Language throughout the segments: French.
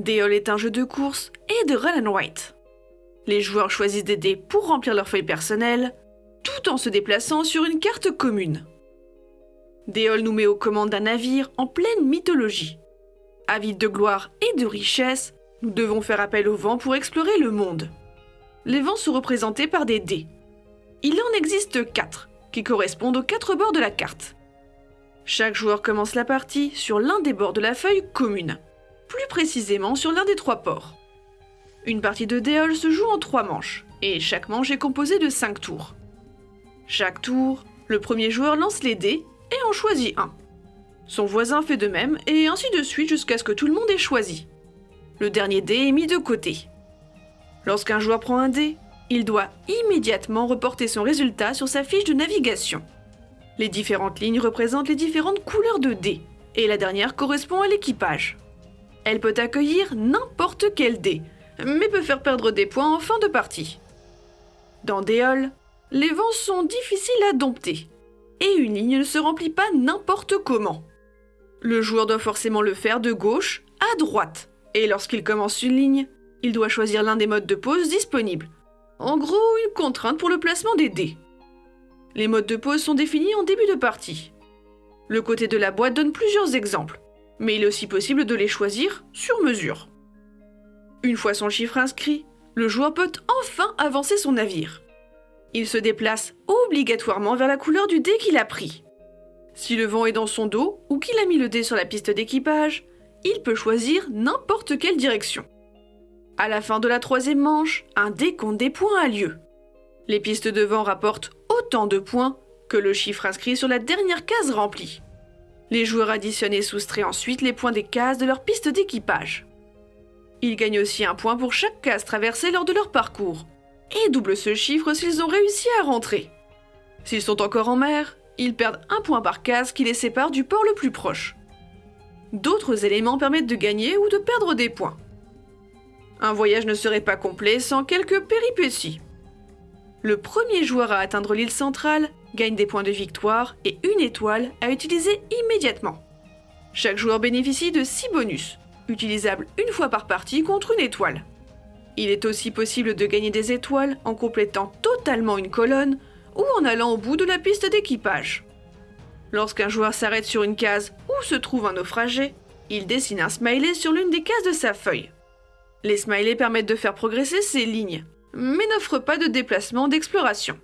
Déol est un jeu de course et de run and white. Les joueurs choisissent des dés pour remplir leur feuille personnelle, tout en se déplaçant sur une carte commune. Déol nous met aux commandes d'un navire en pleine mythologie. Avides de gloire et de richesse, nous devons faire appel au vent pour explorer le monde. Les vents sont représentés par des dés. Il en existe quatre, qui correspondent aux quatre bords de la carte. Chaque joueur commence la partie sur l'un des bords de la feuille commune, plus précisément sur l'un des trois ports. Une partie de Déol se joue en trois manches, et chaque manche est composée de cinq tours. Chaque tour, le premier joueur lance les dés et en choisit un. Son voisin fait de même, et ainsi de suite jusqu'à ce que tout le monde ait choisi. Le dernier dé est mis de côté. Lorsqu'un joueur prend un dé, il doit immédiatement reporter son résultat sur sa fiche de navigation. Les différentes lignes représentent les différentes couleurs de dés, et la dernière correspond à l'équipage. Elle peut accueillir n'importe quel dé, mais peut faire perdre des points en fin de partie. Dans Déol, les vents sont difficiles à dompter, et une ligne ne se remplit pas n'importe comment. Le joueur doit forcément le faire de gauche à droite, et lorsqu'il commence une ligne, il doit choisir l'un des modes de pause disponibles. En gros, une contrainte pour le placement des dés. Les modes de pause sont définis en début de partie. Le côté de la boîte donne plusieurs exemples, mais il est aussi possible de les choisir sur mesure. Une fois son chiffre inscrit, le joueur peut enfin avancer son navire. Il se déplace obligatoirement vers la couleur du dé qu'il a pris. Si le vent est dans son dos ou qu'il a mis le dé sur la piste d'équipage, il peut choisir n'importe quelle direction. À la fin de la troisième manche, un décompte des points a lieu. Les pistes de vent rapportent autant de points que le chiffre inscrit sur la dernière case remplie. Les joueurs additionnent et soustraient ensuite les points des cases de leur piste d'équipage. Ils gagnent aussi un point pour chaque case traversée lors de leur parcours, et doublent ce chiffre s'ils ont réussi à rentrer. S'ils sont encore en mer, ils perdent un point par case qui les sépare du port le plus proche. D'autres éléments permettent de gagner ou de perdre des points. Un voyage ne serait pas complet sans quelques péripéties. Le premier joueur à atteindre l'île centrale gagne des points de victoire et une étoile à utiliser immédiatement. Chaque joueur bénéficie de 6 bonus, utilisable une fois par partie contre une étoile. Il est aussi possible de gagner des étoiles en complétant totalement une colonne ou en allant au bout de la piste d'équipage. Lorsqu'un joueur s'arrête sur une case où se trouve un naufragé, il dessine un smiley sur l'une des cases de sa feuille. Les smileys permettent de faire progresser ses lignes, mais n'offrent pas de déplacement d'exploration.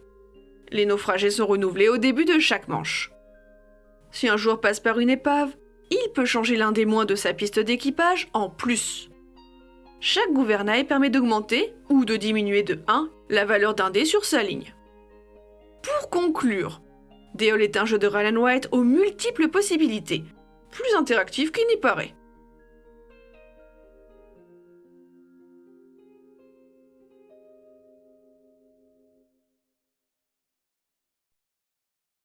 Les naufragés sont renouvelés au début de chaque manche. Si un joueur passe par une épave, il peut changer l'un des moins de sa piste d'équipage en plus. Chaque gouvernail permet d'augmenter ou de diminuer de 1 la valeur d'un dé sur sa ligne. Pour conclure, Déol est un jeu de Ryan White aux multiples possibilités, plus interactif qu'il n'y paraît.